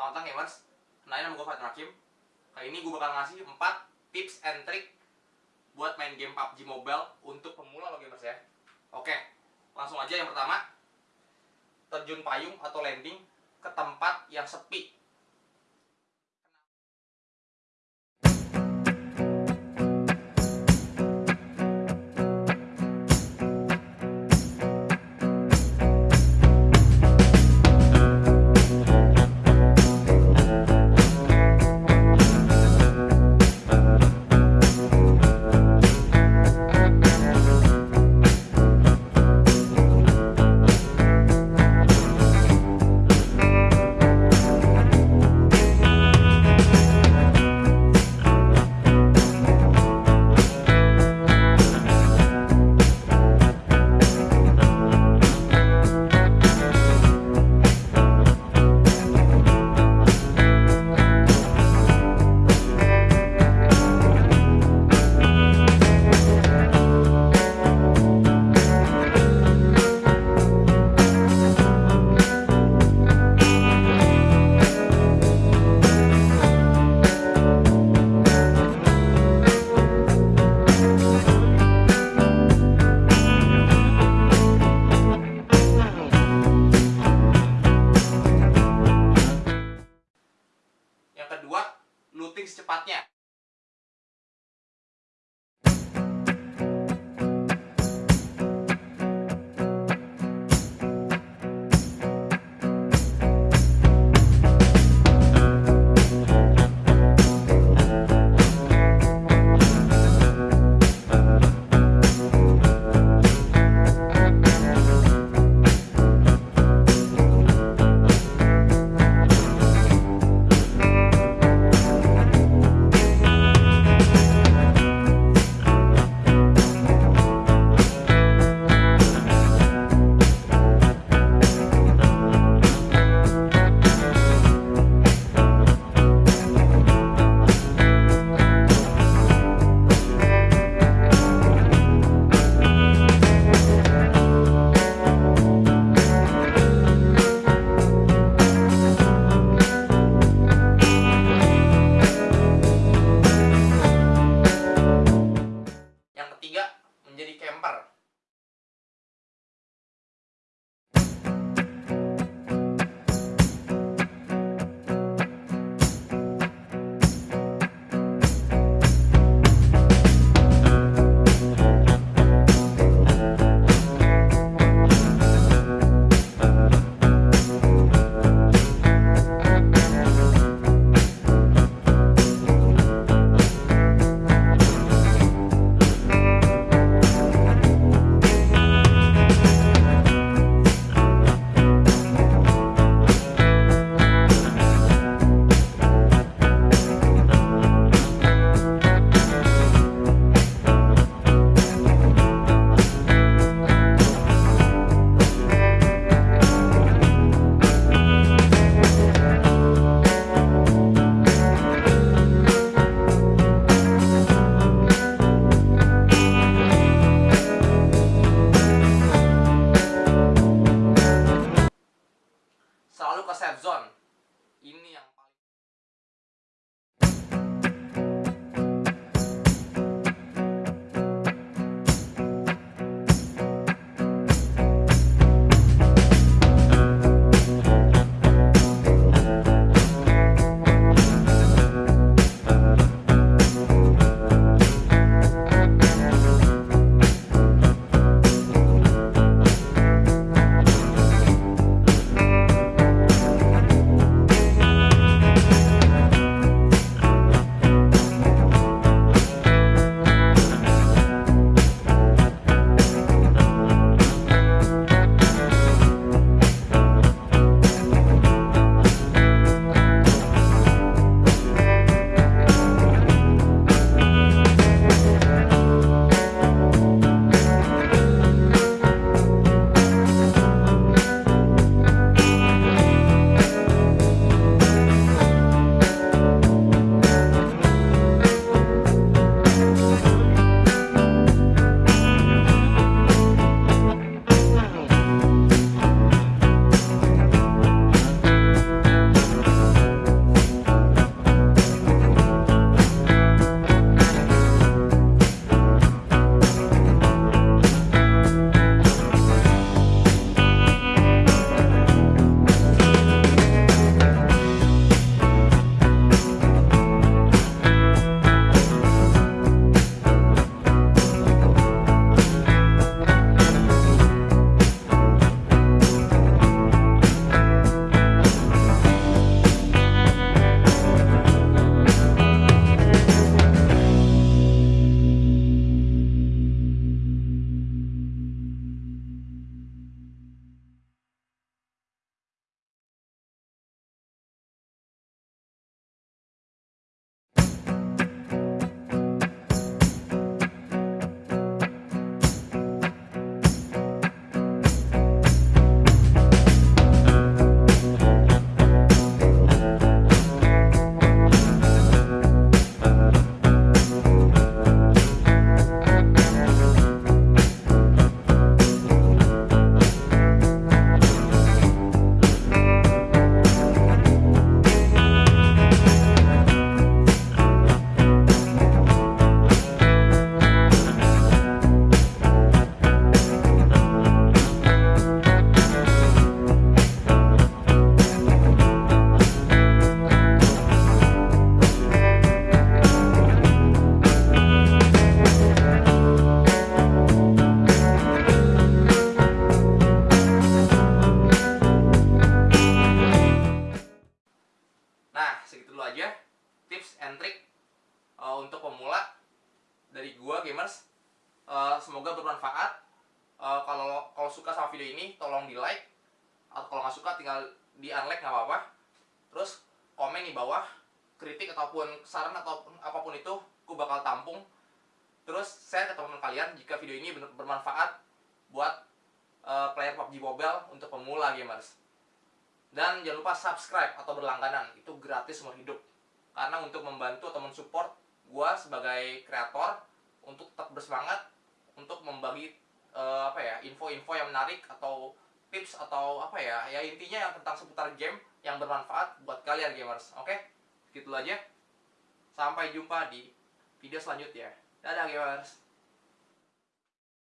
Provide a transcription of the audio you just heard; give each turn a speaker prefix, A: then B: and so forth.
A: Selamat datang gamers. Kenalin nama gue Fatin Hakim. Kali ini gue bakal ngasih 4 tips and trick Buat main game PUBG Mobile Untuk pemula lo gamers ya. Oke Langsung aja. Yang pertama Terjun payung atau landing Ke tempat yang sepi Menjadi camper video ini tolong di like atau kalau nggak suka tinggal di unlike nggak apa-apa. Terus komen di bawah kritik ataupun saran ataupun apa pun itu gue bakal tampung. Terus share ke teman-teman kalian jika video ini bermanfaat buat uh, player PUBG Mobile untuk pemula gamers. Dan jangan lupa subscribe atau berlangganan. Itu gratis seumur hidup. Karena untuk membantu atau mensupport gue sebagai kreator untuk tetap bersemangat untuk membagi uh, apa ya info-info yang menarik atau tips atau apa ya ya intinya yang tentang seputar game yang bermanfaat buat kalian gamers oke? Okay? gitu aja. Sampai jumpa di video selanjutnya. Dadah gamers